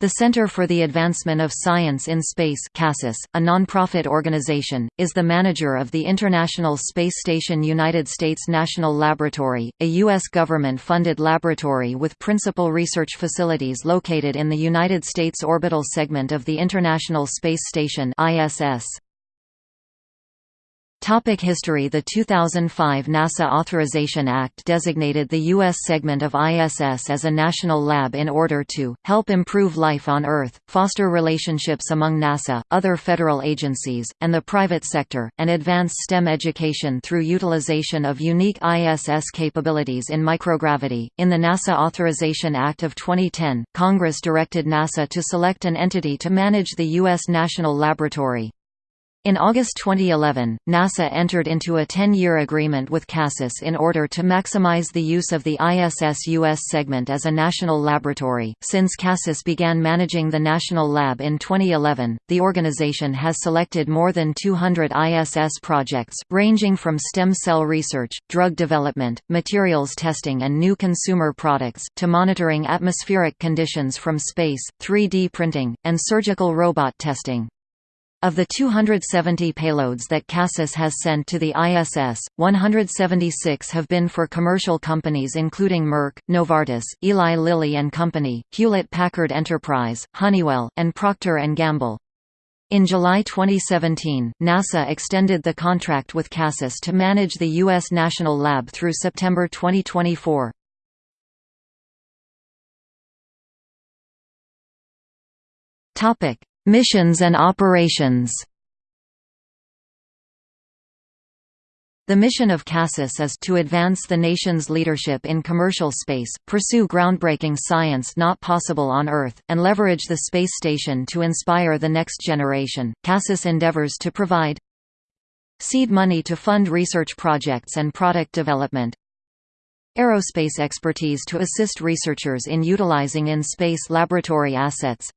The Center for the Advancement of Science in Space CASIS, a nonprofit organization, is the manager of the International Space Station United States National Laboratory, a U.S. government-funded laboratory with principal research facilities located in the United States orbital segment of the International Space Station ISS. Topic history The 2005 NASA Authorization Act designated the U.S. segment of ISS as a national lab in order to help improve life on Earth, foster relationships among NASA, other federal agencies, and the private sector, and advance STEM education through utilization of unique ISS capabilities in microgravity. In the NASA Authorization Act of 2010, Congress directed NASA to select an entity to manage the U.S. National Laboratory. In August 2011, NASA entered into a 10-year agreement with CASIS in order to maximize the use of the ISS US segment as a national laboratory. Since CASIS began managing the National Lab in 2011, the organization has selected more than 200 ISS projects, ranging from stem cell research, drug development, materials testing and new consumer products, to monitoring atmospheric conditions from space, 3D printing, and surgical robot testing. Of the 270 payloads that CASIS has sent to the ISS, 176 have been for commercial companies including Merck, Novartis, Eli Lilly and Company, Hewlett-Packard Enterprise, Honeywell, and Procter & Gamble. In July 2017, NASA extended the contract with CASIS to manage the U.S. National Lab through September 2024. Missions and operations The mission of CASIS is to advance the nation's leadership in commercial space, pursue groundbreaking science not possible on Earth, and leverage the space station to inspire the next generation. CASIS endeavors to provide seed money to fund research projects and product development, aerospace expertise to assist researchers in utilizing in-space laboratory assets,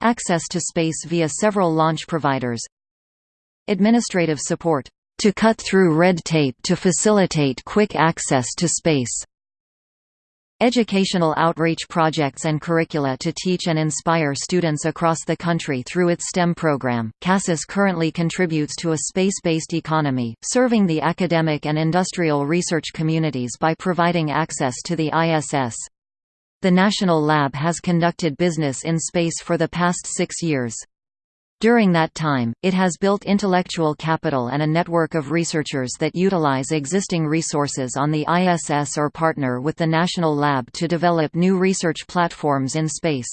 Access to space via several launch providers Administrative support to cut through red tape to facilitate quick access to space. Educational outreach projects and curricula to teach and inspire students across the country through its STEM program. CASIS currently contributes to a space based economy, serving the academic and industrial research communities by providing access to the ISS. The National Lab has conducted business in space for the past six years. During that time, it has built intellectual capital and a network of researchers that utilize existing resources on the ISS or partner with the National Lab to develop new research platforms in space.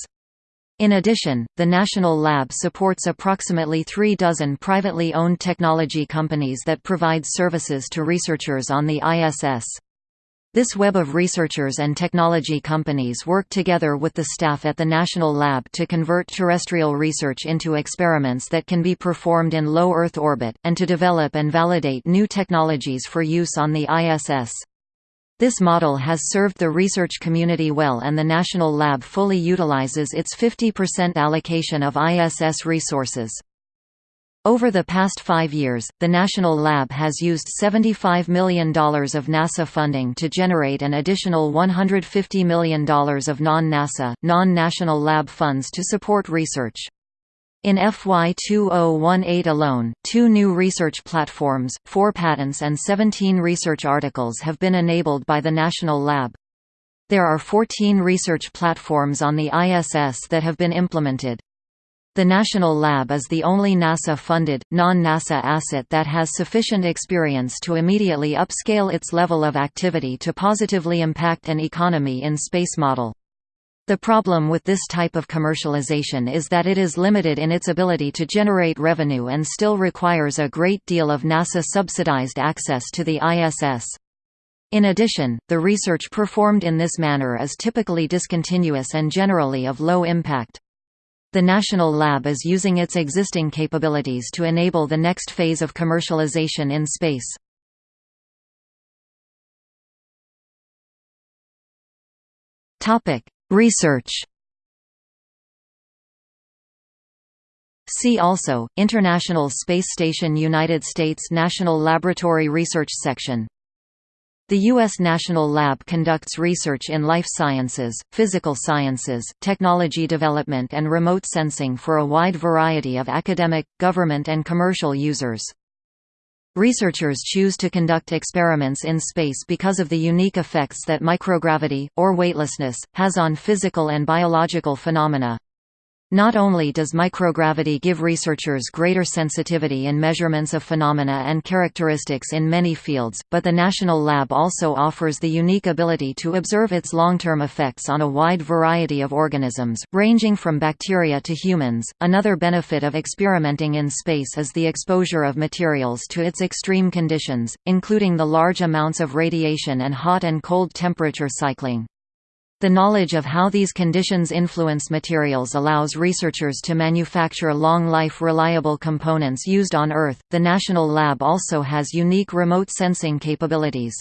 In addition, the National Lab supports approximately three dozen privately owned technology companies that provide services to researchers on the ISS. This web of researchers and technology companies work together with the staff at the National Lab to convert terrestrial research into experiments that can be performed in low Earth orbit, and to develop and validate new technologies for use on the ISS. This model has served the research community well and the National Lab fully utilizes its 50% allocation of ISS resources. Over the past five years, the National Lab has used $75 million of NASA funding to generate an additional $150 million of non-NASA, non-national lab funds to support research. In FY 2018 alone, two new research platforms, four patents and 17 research articles have been enabled by the National Lab. There are 14 research platforms on the ISS that have been implemented. The National Lab is the only NASA-funded, non-NASA asset that has sufficient experience to immediately upscale its level of activity to positively impact an economy in space model. The problem with this type of commercialization is that it is limited in its ability to generate revenue and still requires a great deal of NASA-subsidized access to the ISS. In addition, the research performed in this manner is typically discontinuous and generally of low impact. The National Lab is using its existing capabilities to enable the next phase of commercialization in space. Research See also, International Space Station United States National Laboratory Research Section The U.S. National Lab conducts research in life sciences, physical sciences, technology development and remote sensing for a wide variety of academic, government and commercial users. Researchers choose to conduct experiments in space because of the unique effects that microgravity, or weightlessness, has on physical and biological phenomena. Not only does microgravity give researchers greater sensitivity in measurements of phenomena and characteristics in many fields, but the National Lab also offers the unique ability to observe its long-term effects on a wide variety of organisms, ranging from bacteria to humans. Another benefit of experimenting in space is the exposure of materials to its extreme conditions, including the large amounts of radiation and hot and cold temperature cycling. The knowledge of how these conditions influence materials allows researchers to manufacture long-life reliable components used on Earth. The National Lab also has unique remote sensing capabilities.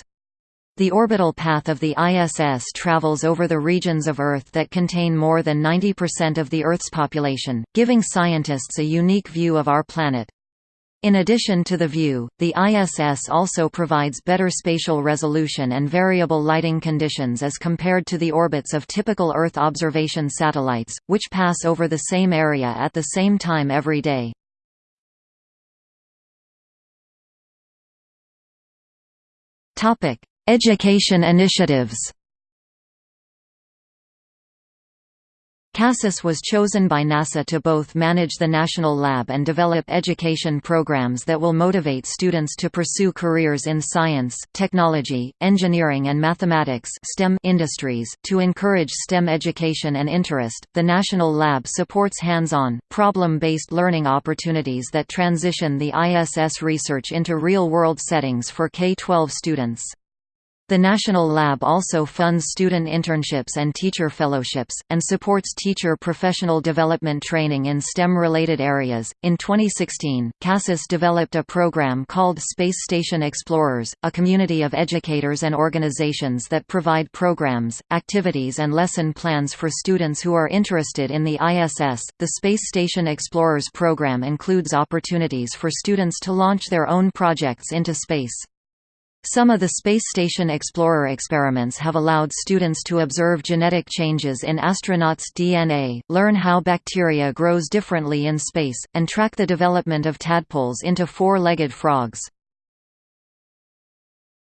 The orbital path of the ISS travels over the regions of Earth that contain more than 90% of the Earth's population, giving scientists a unique view of our planet. In addition to the view, the ISS also provides better spatial resolution and variable lighting conditions as compared to the orbits of typical Earth observation satellites, which pass over the same area at the same time every day. Education initiatives CASIS was chosen by NASA to both manage the National Lab and develop education programs that will motivate students to pursue careers in science, technology, engineering and mathematics STEM industries. To encourage STEM education and interest, the National Lab supports hands-on, problem-based learning opportunities that transition the ISS research into real-world settings for K-12 students. The National Lab also funds student internships and teacher fellowships, and supports teacher professional development training in STEM-related areas. In 2016, CASIS developed a program called Space Station Explorers, a community of educators and organizations that provide programs, activities, and lesson plans for students who are interested in the ISS. The Space Station Explorers program includes opportunities for students to launch their own projects into space. Some of the Space Station Explorer experiments have allowed students to observe genetic changes in astronauts' DNA, learn how bacteria grows differently in space, and track the development of tadpoles into four-legged frogs.